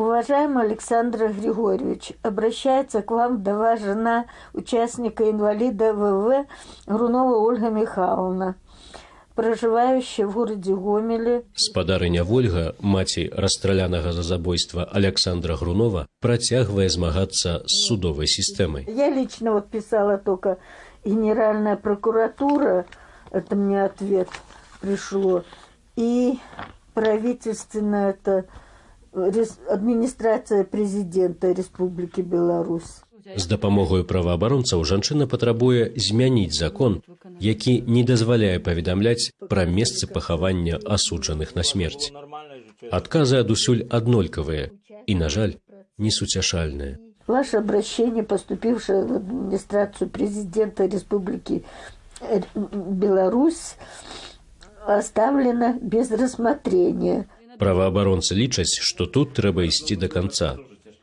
Уважаемый Александр Григорьевич, обращается к вам вдова жена участника инвалида ВВ Грунова Ольга Михайловна, проживающая в городе Гомеле. Спадарыня Вольга, маці расстралянага за забойства Александра Грунова, працягвае змагацца з судовай сістэмай. Я лично вот писала только Генеральная прокуратура, это мне ответ пришло, и правительственная это рес- администрация президента Республики Беларусь. З дапамогою праваабаронцаў жанчына патрабуе змяніць закон, які не дазваляе паведамляць пра месцы пахавання асуджаных на смерць. Адказы адусюль аднолькавыя і, на жаль, несуцяшальныя. Ваше обращение, поступившее в администрацию президента Республики э, Беларусь, оставлено без рассмотрения. Праваабаронцы лічаць, што тут трэба ісці да канца,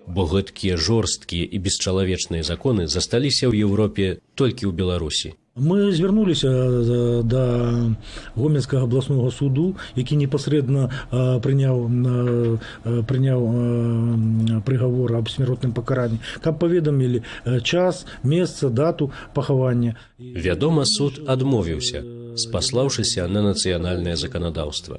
бо гэткія жорсткія і бесчалавечныя законы засталіся ў Еўропе толькі ў Беларусі. Мы звярнуліся э, да гомельскага абласнога суду які непасрэдна э, прыняў э, э, прыняў э, прыгавор аб смяротным пакаранні каб паведамілі э, час месца дату пахавання Вядома, суд адмовіўся, спаслаўшыся на нацыянальнае заканадаўства.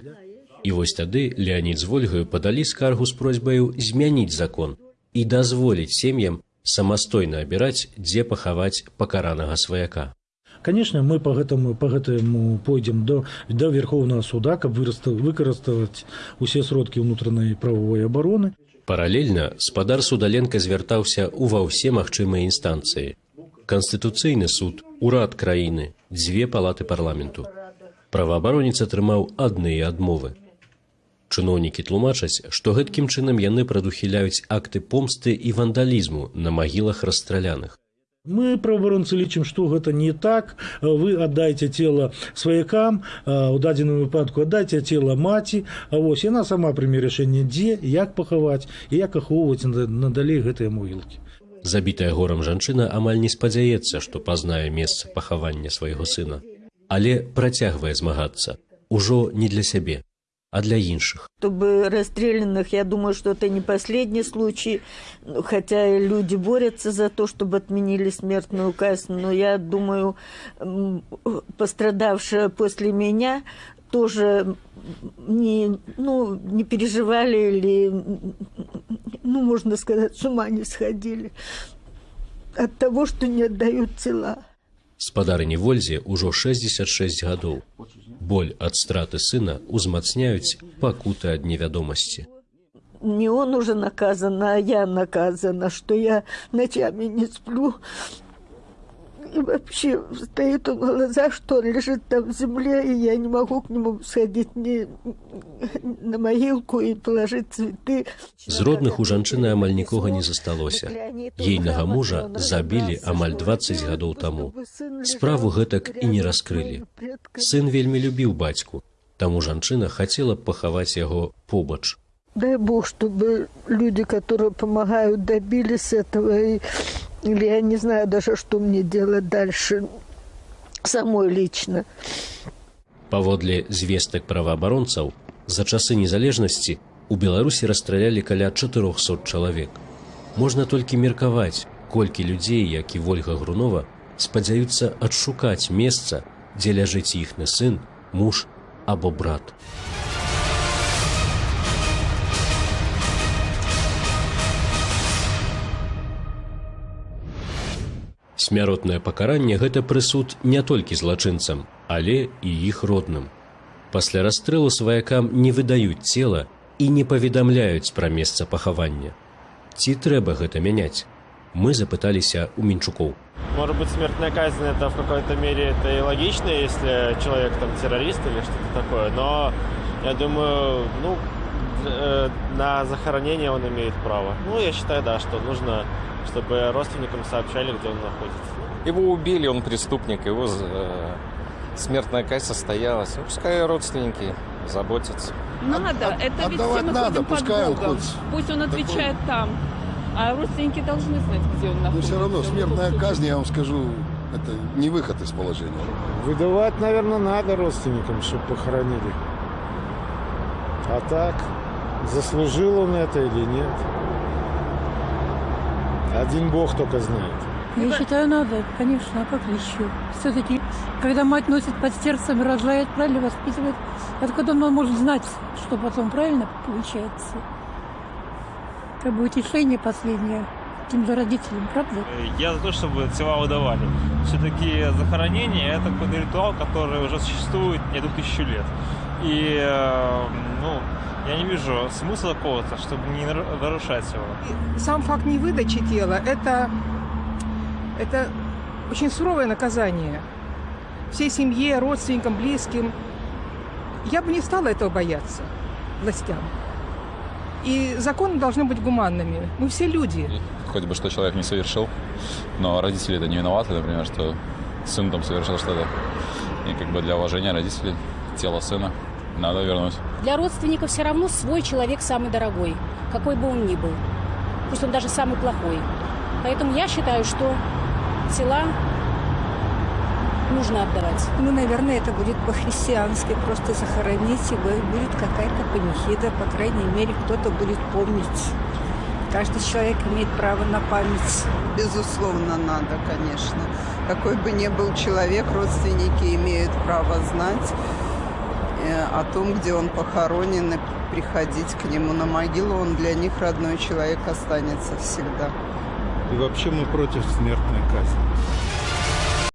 І вось тады Леонид з Вольгаю падалі скаргу з просьбаю змяніць закон і дазволіць сем'ям самастойна абіраць, дзе пахаваць пакаранага сваяка. конечно мы по гэтаму по гэтаму пойдзем до до верховного суда каб выраста выкарыставаць усе сродкі ўнутранай правовой абароны Паралельна спадар судаленка звяртаўся ў ва ўсе магчымыя інстанцыі. Канстытуцыйны суд, урад краіны, дзве палаты парламенту. Праваабаронец атрымаў адныя адмовы. Чыноўнікі тлумачаць, што гэткім чынам яны прадухіляюць акты помсты і вандалізму на магілах расстраляных. Мы праваабаронцы лічым, што гэта не так. Вы аддайце цела сваякам, у дадзеным выпадку аддайце цела маці, А вось яна сама прыме рашэнне дзе, як пахаваць і як ахоўваць нада- надалей гэтыя могілкі. Забітая горам жанчына амаль не спадзяецца, што пазнае месца пахавання свайго сына, але працягвае змагацца ужо не для сябе, а для іншых. Чтобы расстрелянных, я думаю, что это не последний случай, Ну, хотя и люди борются за то, чтобы отменили смертную казнь, но я думаю, м, пострадавшие после меня тоже не, ну, не переживали или, ну, можно сказать, с ума не сходили от того, что не отдают тела. Спадарыні Вользе ўжо 66 гадоў. Боль ад страты сына узмацняюць пакуты ад невядомасці. Не он уже наказан, а я наказана, что я ночами не сплю. И вообще стоит он на глазах, что он лежит там в земле, и я не могу к нему сходить ни на могилку и положить цветы. З родных у жанчыны амаль нікога не засталося. Ейнага мужа забілі амаль 20 гадоў таму. Справу гэтак і не раскрылі. Сын вельмі любіў бацьку, таму жанчына хацела пахаваць яго побач. Дай Бог, чтобы люди, которые помогают, добились этого. И, или я не знаю даже, что мне делать дальше. Самой лично. Паводле звестак праваабаронцаў, за часы незалежнасці у Беларусі расстралялі каля 400 чалавек. Можна толькі меркаваць, колькі людзей, як і Вольга Грунова, спадзяюцца адшукаць месца, дзе ляжыць іхны сын, муж або брат. Смяротнае пакаранне гэта прысуд не толькі злачынцам, але і іх родным. Пасля расстрэлу сваякам не выдаюць цела і не паведамляюць пра месца пахавання. Ці трэба гэта мяняць? Мы запыталіся у мінчукоў. Может быть, смертная казнь это в какой-то мере это и логично, если человек там террорист или что-то такое. Но я думаю, ну, э, на захоронение он имеет право. Ну, я считаю, да, что нужно, чтобы родственникам сообщали, где он находится. Его убили, он преступник, его э, смертная казнь состоялась. Ну, пускай родственники заботятся. Надо, От- это ведь отдавать все мы надо, под пускай он Богом. хоть Пусть он отвечает там. А родственники должны знать, где он Но находится. все равно смертная казнь, я вам скажу, это не выход из положения. Выдавать, наверное, надо родственникам, чтобы похоронили. А так, Заслужил он это или нет? Один Бог только знает. Я считаю, надо, конечно, а как еще? Все-таки, когда мать носит под сердцем, рожает, правильно воспитывает, откуда он может знать, что потом правильно получается? Как бы утешение последнее тем же родителям, правда? Я за то, чтобы тела выдавали. Все-таки захоронение – это какой-то ритуал, который уже существует не одну тысячу лет. И, э, ну, я не вижу смысла какого-то, чтобы не нару- нарушать его. Сам факт невыдачи тела – это, это очень суровое наказание. Всей семье, родственникам, близким. Я бы не стала этого бояться властям. И законы должны быть гуманными. Мы все люди. хоть бы что человек не совершил, но родители это не виноваты, например, что сын там совершил что-то. И как бы для уважения родителей тело сына надо вернуть. Для родственников все равно свой человек самый дорогой, какой бы он ни был. Пусть он даже самый плохой. Поэтому я считаю, что тела нужно отдавать. Ну, наверное, это будет по-христиански. Просто захоронить его, и будет какая-то панихида. По крайней мере, кто-то будет помнить. Каждый человек имеет право на память. Безусловно, надо, конечно. Какой бы ни был человек, родственники имеют право знать о том, где он похоронен, и приходить к нему на могилу. Он для них родной человек останется всегда. И вообще мы против смертной казни.